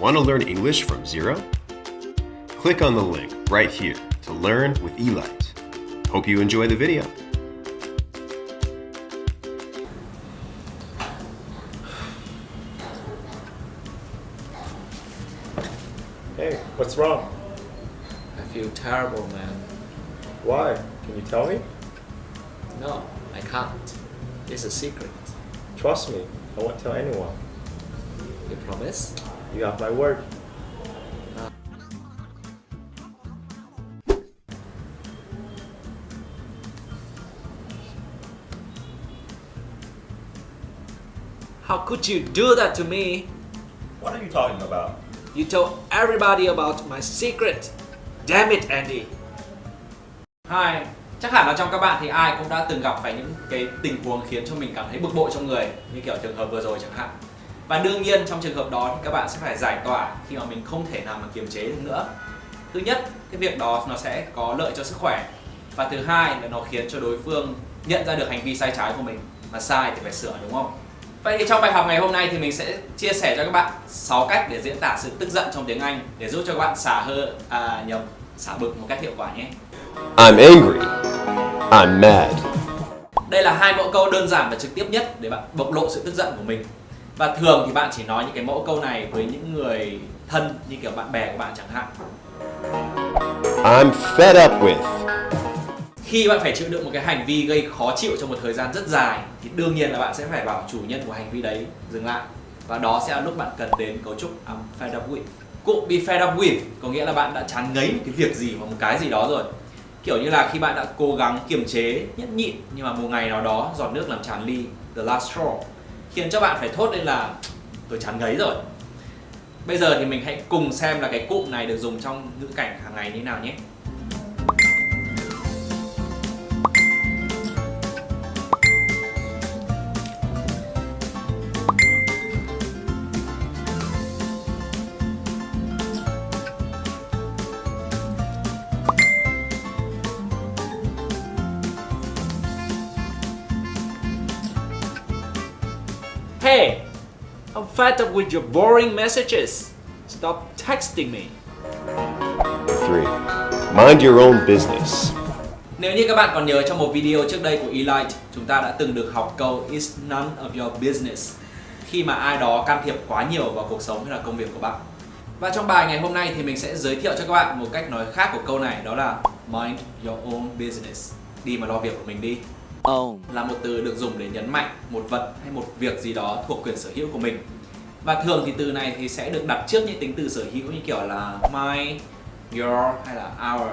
Want to learn English from zero? Click on the link right here to learn with Elite. Hope you enjoy the video. Hey, what's wrong? I feel terrible, man. Why? Can you tell me? No, I can't. It's a secret. Trust me, I won't tell anyone. You promise? You have my word. How could you do that to me? What are you talking about? You told everybody about my secret. Damn it, Andy. Hi, chắc hẳn là trong các bạn thì ai cũng đã từng gặp phải những cái tình huống khiến cho mình cảm thấy bực bội trong người như kiểu trường hợp vừa rồi chẳng hạn. Và đương nhiên trong trường hợp đó thì các bạn sẽ phải giải tỏa khi mà mình không thể nào mà kiềm chế được nữa. Thứ nhất, cái việc đó nó sẽ có lợi cho sức khỏe. Và thứ hai là nó khiến cho đối phương nhận ra được hành vi sai trái của mình. Mà sai thì phải sửa đúng không? Vậy thì trong bài học ngày hôm nay thì mình sẽ chia sẻ cho các bạn 6 cách để diễn tả sự tức giận trong tiếng Anh để giúp cho các bạn xả hơi à nhầm xả bực một cách hiệu quả nhé. I'm angry. I'm mad. Đây là hai mẫu câu đơn giản và trực tiếp nhất để bạn bộc lộ sự tức giận của mình. Và thường thì bạn chỉ nói những cái mẫu câu này với những người thân như kiểu bạn bè của bạn chẳng hạn. I'm fed up with. Khi bạn phải chịu đựng một cái hành vi gây khó chịu trong một thời gian rất dài thì đương nhiên là bạn sẽ phải bảo chủ nhân của hành vi đấy dừng lại. Và đó sẽ là lúc bạn cần đến cấu trúc I'm fed up with. Cụm be fed up with có nghĩa là bạn đã chán ngấy một cái việc gì hoặc một cái gì đó rồi. Kiểu như là khi bạn đã cố gắng kiềm chế, nhẫn nhịn nhưng mà một ngày nào đó giọt nước làm tràn ly, the last straw khiến cho bạn phải thốt lên là, tôi chán ngấy rồi. Bây giờ thì mình hãy cùng xem là cái cụm này được dùng trong ngữ cảnh hàng ngày như nào nhé. Hey, I'm fed up with your boring messages. Stop texting me. 3. Mind your own business. Nếu như các bạn còn nhớ trong một video trước đây của Elite, chúng ta đã từng được học câu It's none of your business khi mà ai đó can thiệp quá nhiều vào cuộc sống hay là công việc của bạn. Và trong bài ngày hôm nay thì mình sẽ giới thiệu cho các bạn một cách nói khác của câu này đó là Mind your own business. Đi mà lo việc của mình đi. Own là một từ được dùng để nhấn mạnh một vật hay một việc gì đó thuộc quyền sở hữu của mình. Và thường thì từ này thì sẽ được đặt trước những tính từ sở hữu như kiểu là my, your hay là our.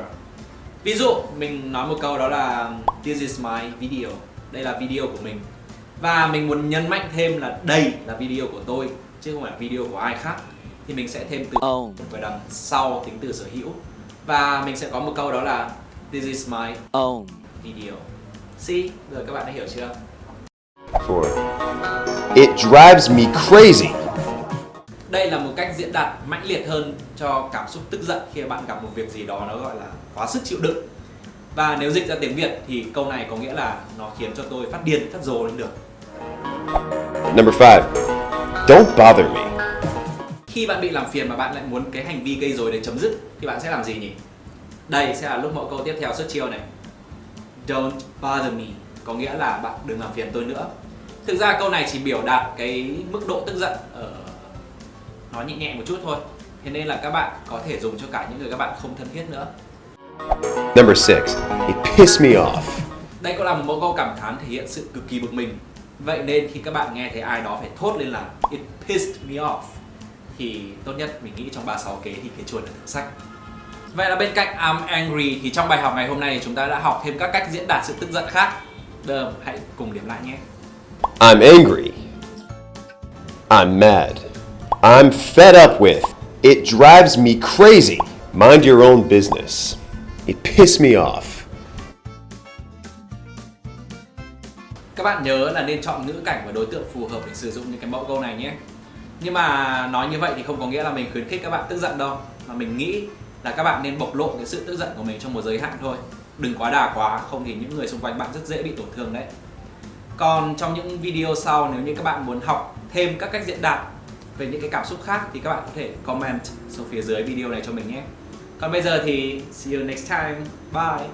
Ví dụ mình nói một câu đó là This is my video. Đây là video của mình. Và mình muốn nhấn mạnh thêm là đây là video của tôi Chứ không phải là video của ai khác Thì mình sẽ thêm từ own vào đằng sau tính từ sở hữu. Và mình sẽ có một câu đó là This is my own video See, giờ các bạn đã hiểu chưa? 4. It drives me crazy. Đây là một cách diễn đạt mãnh liệt hơn cho cảm xúc tức giận khi bạn gặp một việc gì đó nó gọi là quá sức chịu đựng. Và nếu dịch ra tiếng Việt thì câu này có nghĩa là nó khiến cho tôi phát điên, phát rồ lên được. Number 5. Don't bother me. Khi bạn bị làm phiền mà bạn lại muốn cái hành vi gây rối để chấm dứt thì bạn sẽ làm gì nhỉ? Đây sẽ là lúc mẫu câu tiếp theo xuất chiêu này. Don't bother me có nghĩa là bạn đừng làm phiền tôi nữa. Thực ra câu này chỉ biểu đạt cái mức độ tức giận ở nó nhẹ nhẹ một chút thôi. Thế nên là các bạn có thể dùng cho cả những người các bạn không thân thiết nữa. Number 6. It pissed me off. Đây cũng là một mẫu câu cảm thán thể hiện sự cực kỳ bực mình. Vậy nên khi các bạn nghe thấy ai đó phải thốt lên là It pissed me off thì tốt nhất mình nghĩ trong 36 kế thì cái chuột là thử sách. Vậy là bên cạnh I'm angry thì trong bài học ngày hôm nay chúng ta đã học thêm các cách diễn đạt sự tức giận khác. Giờ hãy cùng điểm lại nhé. I'm angry. I'm mad. I'm fed up with. It drives me crazy. Mind your own business. It pissed me off. Các bạn nhớ là nên chọn ngữ cảnh và đối tượng phù hợp để sử dụng những cái mẫu câu này nhé. Nhưng mà nói như vậy thì không có nghĩa là mình khuyến khích các bạn tức giận đâu. Mà mình nghĩ là các bạn nên bộc lộ cái sự tức giận của mình trong một giới hạn thôi. Đừng quá đà quá, không thì những người xung quanh bạn rất dễ bị tổn thương đấy. Còn trong những video sau nếu như các bạn muốn học thêm các cách diễn đạt về những cái cảm xúc khác thì các bạn có thể comment xuống phía dưới video này cho mình nhé còn bây giờ thì see you next time bye